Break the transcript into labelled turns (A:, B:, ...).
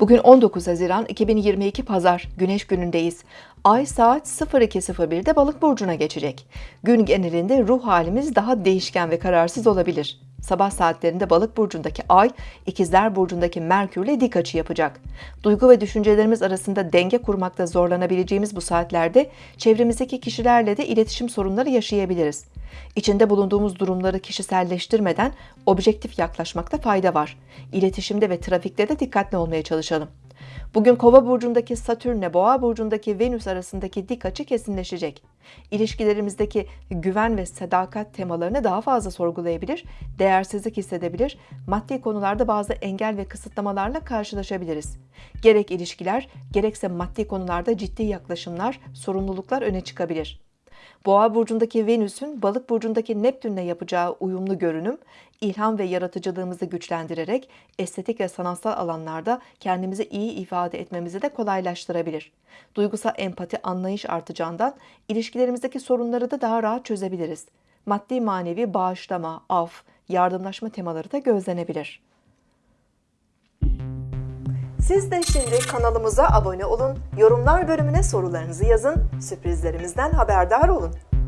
A: Bugün 19 Haziran 2022 Pazar Güneş günündeyiz. Ay saat 02.01'de Balık burcuna geçecek. Gün genelinde ruh halimiz daha değişken ve kararsız olabilir. Sabah saatlerinde Balık burcundaki Ay, İkizler burcundaki Merkürle dik açı yapacak. Duygu ve düşüncelerimiz arasında denge kurmakta zorlanabileceğimiz bu saatlerde çevremizdeki kişilerle de iletişim sorunları yaşayabiliriz. İçinde bulunduğumuz durumları kişiselleştirmeden objektif yaklaşmakta fayda var. İletişimde ve trafikte de dikkatli olmaya çalışalım. Bugün Kova burcundaki Satürn'le Boğa burcundaki Venüs arasındaki dik açı kesinleşecek. İlişkilerimizdeki güven ve sadakat temalarını daha fazla sorgulayabilir, değersizlik hissedebilir, maddi konularda bazı engel ve kısıtlamalarla karşılaşabiliriz. Gerek ilişkiler, gerekse maddi konularda ciddi yaklaşımlar, sorumluluklar öne çıkabilir. Boğa burcundaki Venüs'ün Balık burcundaki Neptün'le yapacağı uyumlu görünüm, ilham ve yaratıcılığımızı güçlendirerek estetik ve sanatsal alanlarda kendimizi iyi ifade etmemizi de kolaylaştırabilir. Duygusal empati, anlayış artacağından ilişkilerimizdeki sorunları da daha rahat çözebiliriz. Maddi manevi bağışlama, af, yardımlaşma temaları da gözlenebilir. Siz de şimdi kanalımıza abone olun, yorumlar bölümüne sorularınızı yazın, sürprizlerimizden haberdar olun.